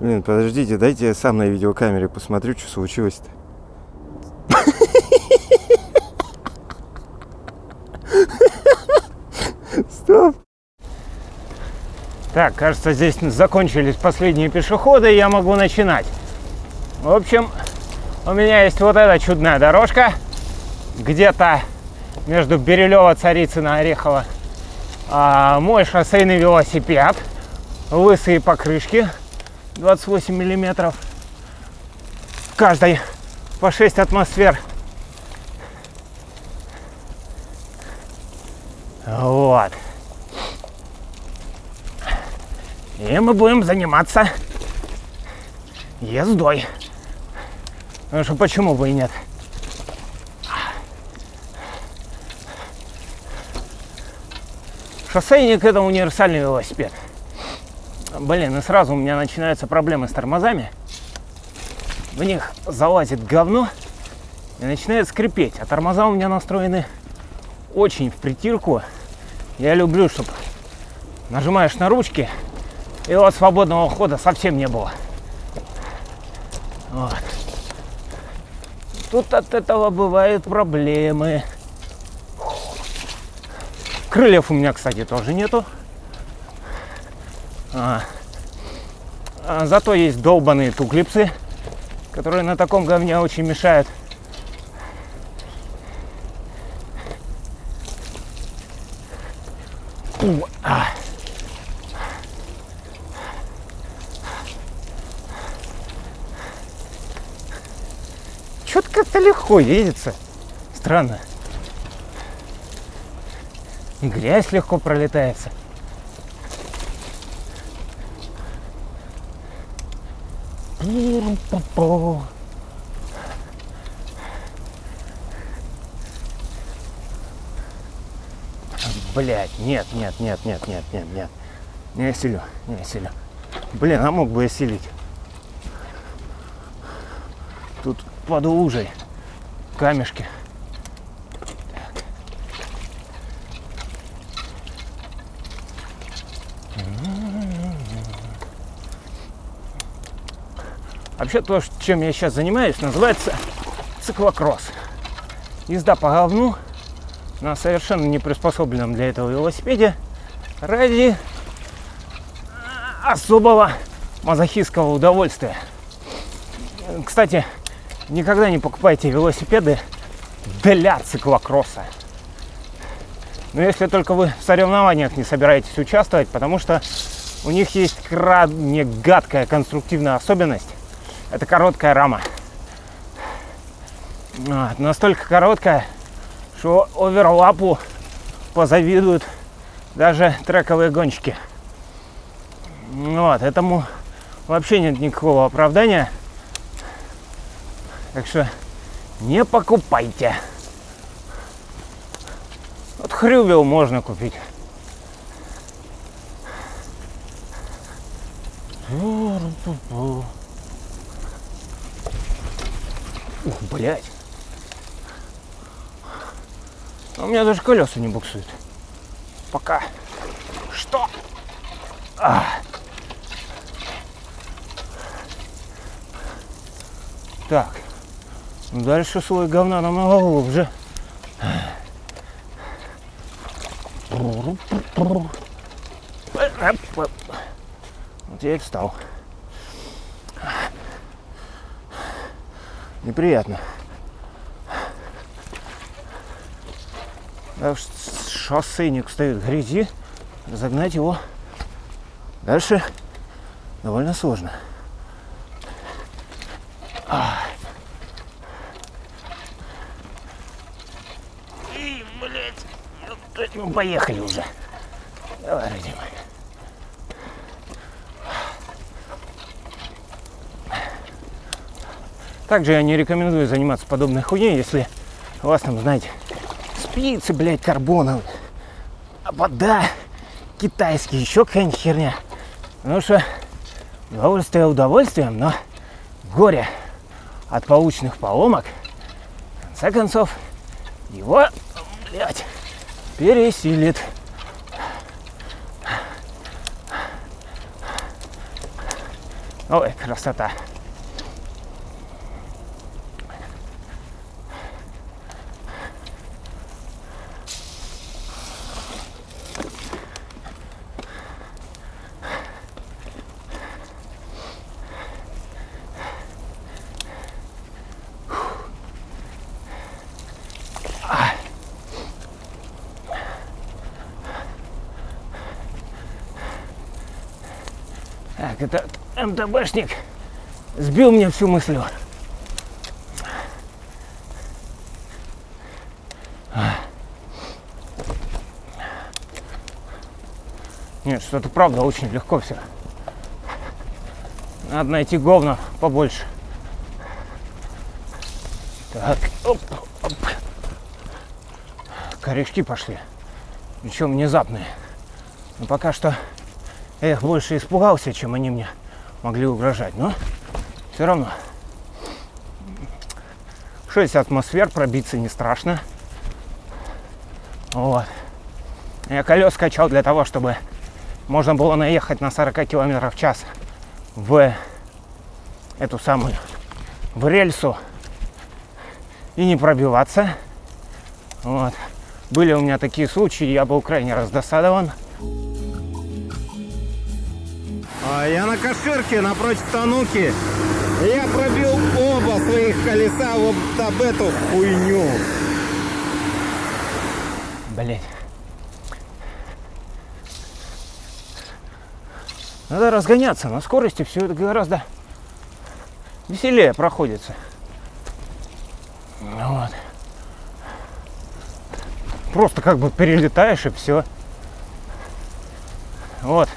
Блин, подождите, дайте я сам на видеокамере посмотрю, что случилось-то. Стоп. Так, кажется, здесь закончились последние пешеходы, и я могу начинать. В общем, у меня есть вот эта чудная дорожка, где-то между Бирюлево, Царицына, Орехова. А, мой шоссейный велосипед, лысые покрышки, 28 миллиметров. Каждой по 6 атмосфер. Вот. И мы будем заниматься ездой. Потому что почему бы и нет? Шоссейник это универсальный велосипед. Блин, и сразу у меня начинаются проблемы с тормозами. В них залазит говно и начинает скрипеть. А тормоза у меня настроены очень в притирку. Я люблю, чтобы нажимаешь на ручки, и вот свободного хода совсем не было. Вот. Тут от этого бывают проблемы. Крыльев у меня, кстати, тоже нету. А, а, зато есть долбаные туклипсы, которые на таком говне очень мешают. У, а. Что-то как-то легко едется. Странно. И грязь легко пролетается. Блять, нет, нет, нет, нет, нет, нет, нет. Не осилю, не осилю. Блин, а мог бы осилить. Тут под лужей камешки. Вообще то, чем я сейчас занимаюсь, называется циклокросс. Езда по говну на совершенно не приспособленном для этого велосипеде ради особого мазохистского удовольствия. Кстати, никогда не покупайте велосипеды для циклокросса. Но если только вы в соревнованиях не собираетесь участвовать, потому что у них есть крайне гадкая конструктивная особенность. Это короткая рама. Вот, настолько короткая, что оверлапу позавидуют даже трековые гонщики. Вот, этому вообще нет никакого оправдания. Так что не покупайте. Вот хрювел можно купить. Ух, блядь. У меня даже колеса не буксуют. Пока. Что? А. Так. Ну, дальше слой говна намного глубже. Вот я и встал. Неприятно. Шоссейник стоит в грязи, разогнать его дальше довольно сложно. И, блядь, ну поехали уже. Давай, родимый. Также я не рекомендую заниматься подобной хуйней, если у вас там, знаете, спицы, блядь, карбоновые, а вода китайский, еще какая-нибудь херня. Потому что удовольствие удовольствием, но горе от полученных поломок, в конце концов, его, блядь, пересилит. Ой, красота. Так, МТБшник сбил мне всю мысль. Нет, что-то правда очень легко все. Надо найти говна побольше. Так, оп, оп. Корешки пошли. Причем внезапные. Но пока что я их больше испугался, чем они мне могли угрожать. Но все равно. 6 атмосфер, пробиться не страшно. Вот. Я колес качал для того, чтобы можно было наехать на 40 километров в час в эту самую, в рельсу и не пробиваться. Вот. Были у меня такие случаи, я был крайне раздосадован. Я на Каширке напротив Тануки. Я пробил оба своих колеса вот об эту хуйню. Блять. Надо разгоняться. На скорости все это гораздо веселее проходится. Вот. Просто как бы перелетаешь и все. Вот.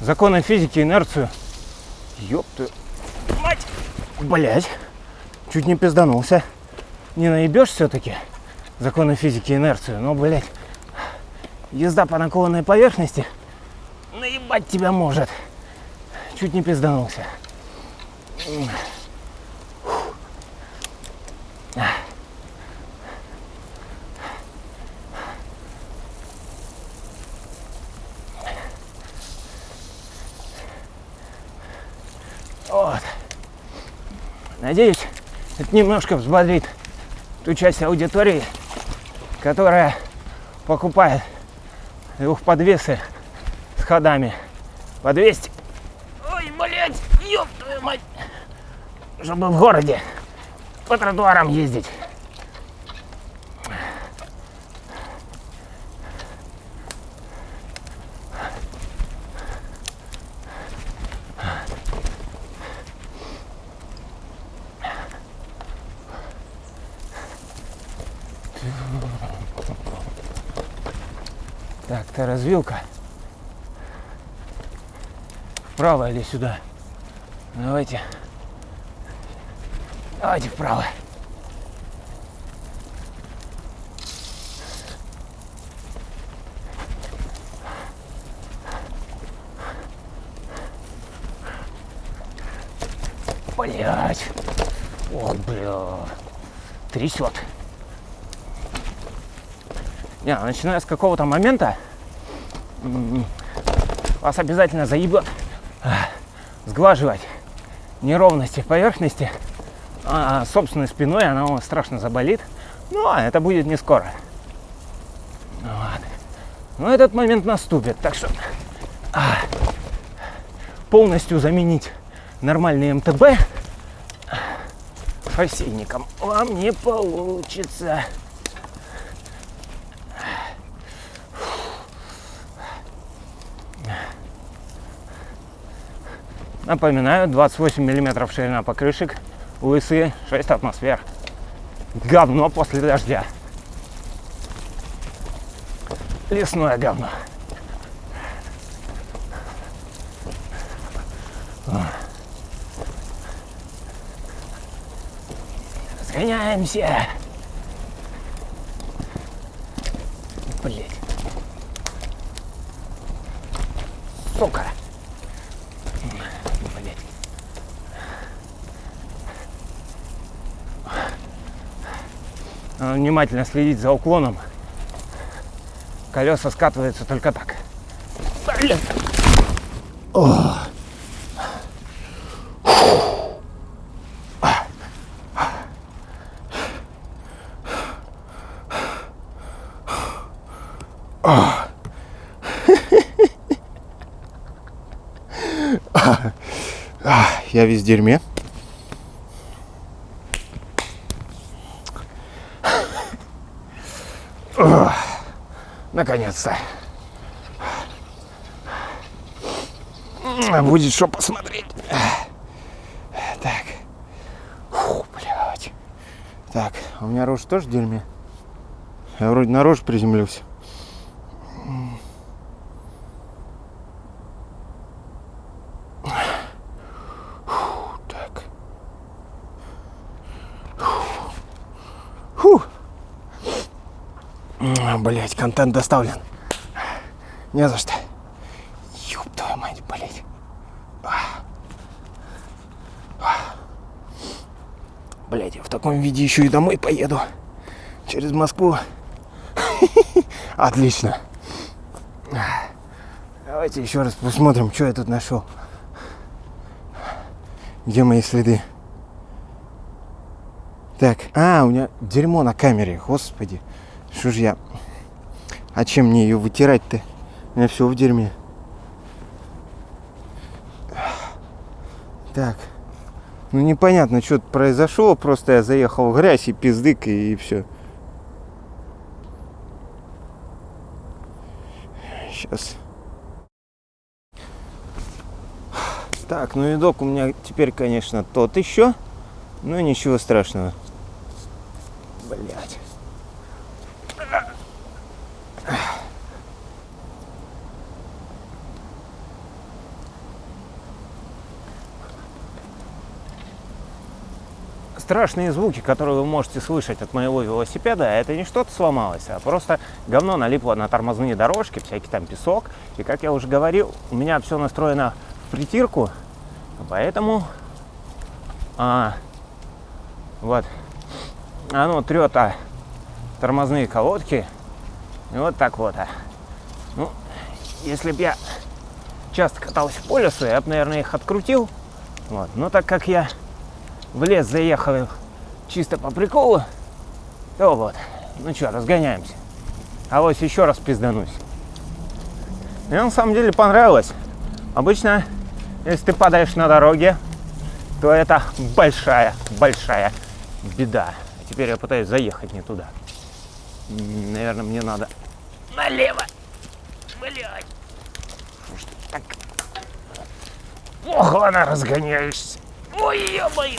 Законы физики, инерцию. Ёб ты. Мать! Блять. Чуть не пизданулся. Не наебешь все-таки законы физики, инерцию. Но, блять, езда по накованной поверхности наебать тебя может. Чуть не пизданулся. Вот. Надеюсь, это немножко взбодрит ту часть аудитории, которая покупает двухподвесы с ходами по 200. Ой, блядь, ёб твою мать. Чтобы в городе по тротуарам ездить. То развилка. Вправо или сюда? Давайте. Давайте вправо. Блять. Ох, бля. Трясет. Не, начиная с какого-то момента вас обязательно заебет а, сглаживать неровности поверхности а собственной спиной, она у вас страшно заболит. Ну, а это будет не скоро. Вот. Но этот момент наступит, так что а, полностью заменить нормальный МТБ шоссейником вам не получится. Напоминаю, 28 миллиметров ширина покрышек, лысые 6 атмосфер. Говно после дождя. Лесное говно. Разгоняемся. Блять. Сука. Надо внимательно следить за уклоном. Колеса скатываются только так. Блин. О. Я весь дерьме. Наконец-то. Будет что посмотреть. Так. Фу, блядь. Так, а у меня рожа тоже дерьме? Я вроде на рожу приземлился. Блять, контент доставлен. Не за что. Ёб твою мать, блядь. Блять, я в таком виде еще и домой поеду. Через Москву. Отлично. Давайте еще раз посмотрим, что я тут нашел. Где мои следы? Так, а, у меня дерьмо на камере, господи. Что ж я... А чем мне ее вытирать-то? У меня все в дерьме. Так. Ну непонятно, что произошло. Просто я заехал в грязь и пиздык, и, и все. Сейчас. Так, ну видок у меня теперь, конечно, тот еще. Но ничего страшного. Блять. Страшные звуки, которые вы можете слышать от моего велосипеда, это не что-то сломалось, а просто говно налипло на тормозные дорожки, всякий там песок. И как я уже говорил, у меня все настроено в притирку, поэтому а, вот оно трет а, тормозные колодки. И вот так вот. а. Ну, если бы я часто катался по лесу, я бы, наверное, их открутил. Вот. Но так как я в лес заехал чисто по приколу, то вот. Ну что, разгоняемся. А вот еще раз пизданусь. Мне на самом деле понравилось. Обычно, если ты падаешь на дороге, то это большая, большая беда. Теперь я пытаюсь заехать не туда. Наверное, мне надо налево. Ты так плохо она разгоняешься. Ой, ё-моё.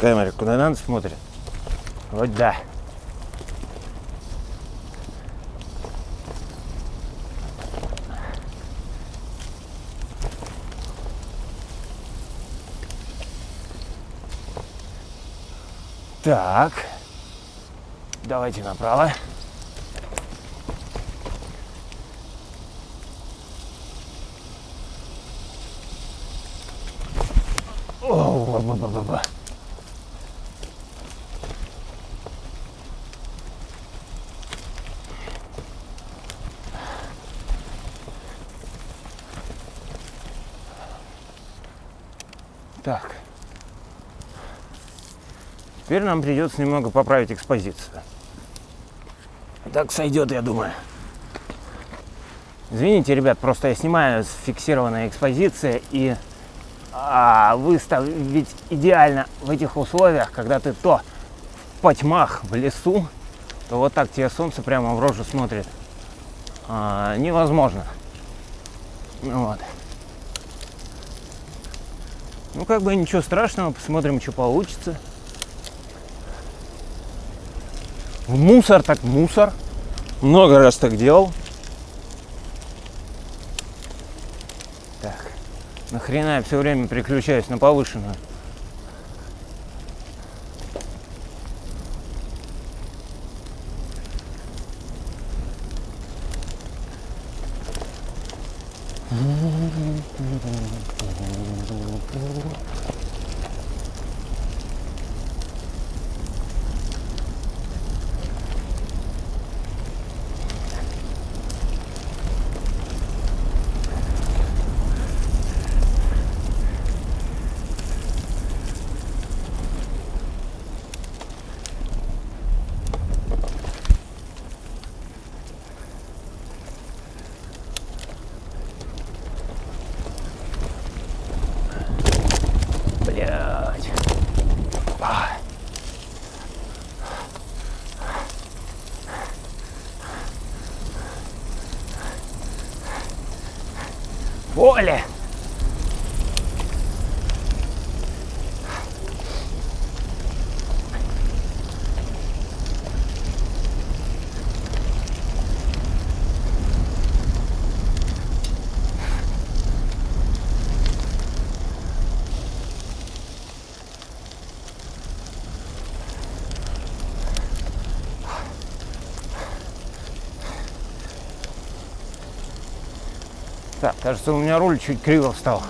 Камера куда надо смотрит? Вот да. Так. Давайте направо. О, ба-ба-ба-ба. Так. Теперь нам придется немного поправить экспозицию. Так сойдет, я думаю. Извините, ребят, просто я снимаю с фиксированной экспозиции и а, выставить идеально в этих условиях, когда ты то в потьмах в лесу, то вот так тебе солнце прямо в рожу смотрит. А, невозможно. Вот. Ну, как бы ничего страшного, посмотрим, что получится. В мусор так мусор. Много раз так делал. Так. Нахрена я все время переключаюсь на повышенную? поле. Так, кажется, у меня руль чуть криво встал.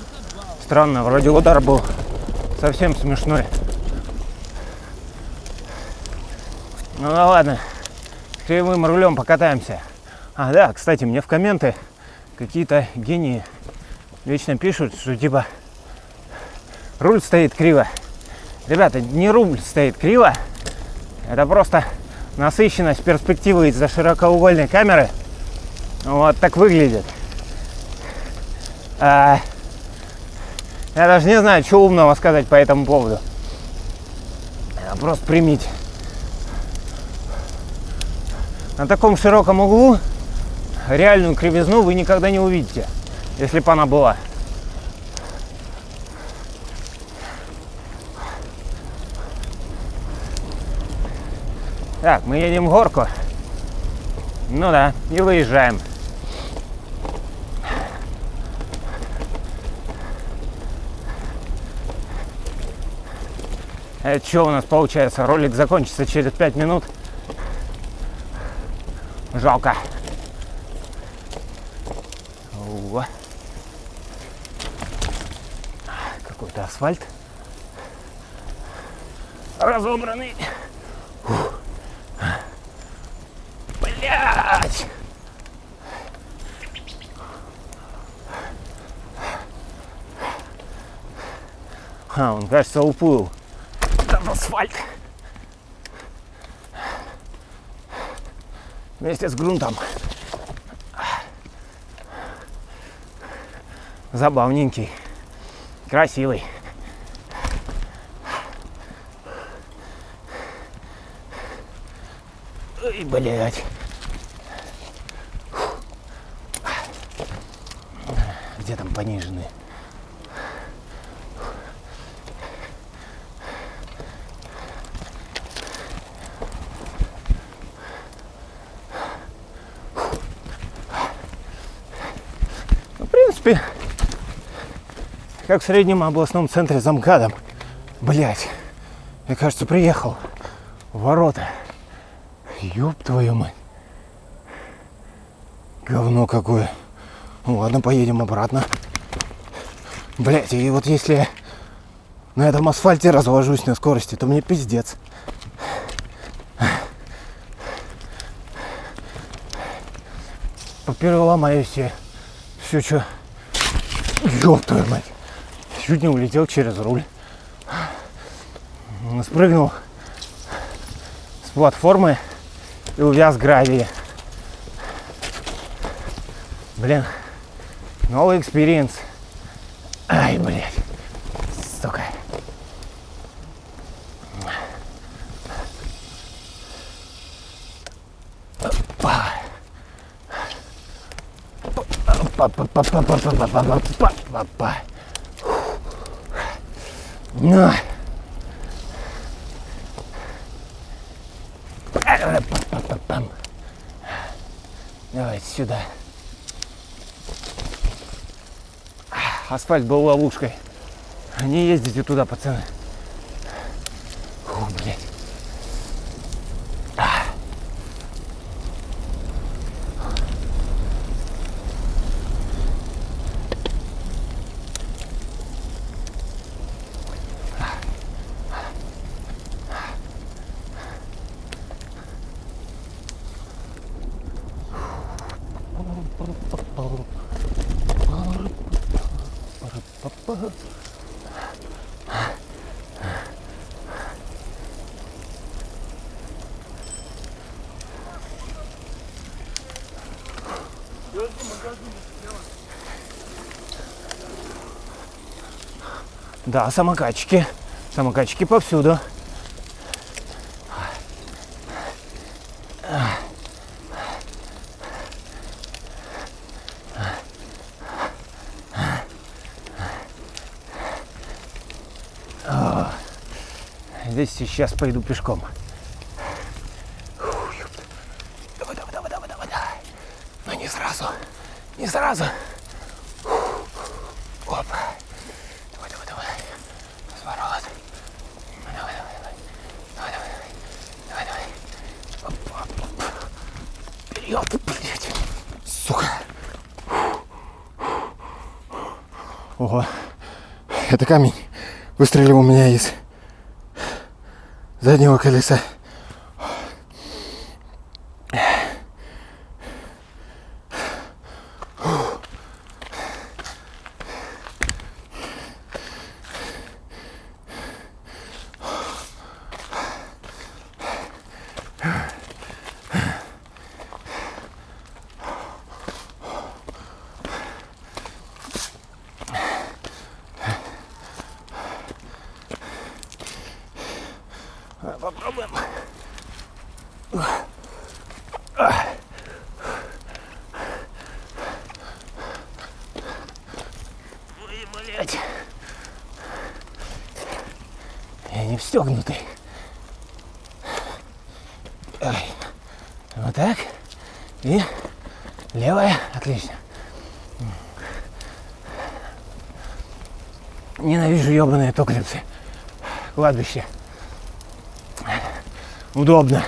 Странно, вроде удар был совсем смешной. Ну да ладно, с кривым рулем покатаемся. А, да, кстати, мне в комменты какие-то гении вечно пишут, что типа руль стоит криво. Ребята, не руль стоит криво, это просто насыщенность перспективы из-за широкоугольной камеры. Вот так выглядит. А, я даже не знаю, что умного сказать по этому поводу. Просто примите. На таком широком углу реальную кривизну вы никогда не увидите, если бы она была. Так, мы едем в горку. Ну да, и выезжаем. Это что у нас получается? Ролик закончится через 5 минут. Жалко. Какой-то асфальт. Разобранный. Блять! А, он, кажется, уплыл. Асфальт. Вместе с грунтом. Забавненький. Красивый. Ой, блядь. Где там пониженные? Принципе, как в среднем областном центре за МКАДом. Блять, я, кажется, приехал в ворота. Ёб твою мать. Говно какое. Ну ладно, поедем обратно. Блять, и вот если на этом асфальте разложусь на скорости, то мне пиздец. Попереломаю все. Все, что... Ёб твою мать. Чуть не улетел через руль. Спрыгнул с платформы и увяз в гравии. Блин, новый experience. Ну. Давайте сюда. Асфальт был ловушкой. Не ездите туда, пацаны. Да, самокачки. Самокачки повсюду. Сейчас пойду пешком. Давай, давай, давай, давай, давай, давай. Но не сразу. Не сразу. Опа. Давай, давай, давай. Разворот. Давай, давай, давай. Давай, давай, давай. Оп, оп, оп. Ого. Это камень выстрелил у меня из заднего колеса. Попробуем. Ой, блядь. Ай. Вот так. И левая. Отлично. Ненавижу ебаные токаревцы. Кладбище. Удобно.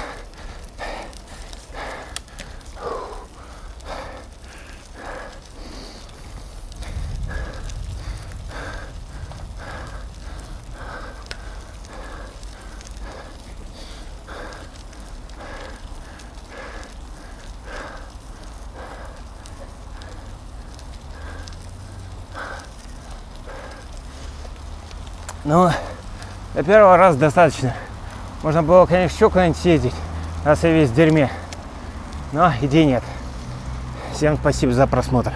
Ну, до первого раза достаточно. Можно было, конечно, еще куда-нибудь съездить, раз я весь в дерьме. Но идей нет. Всем спасибо за просмотр.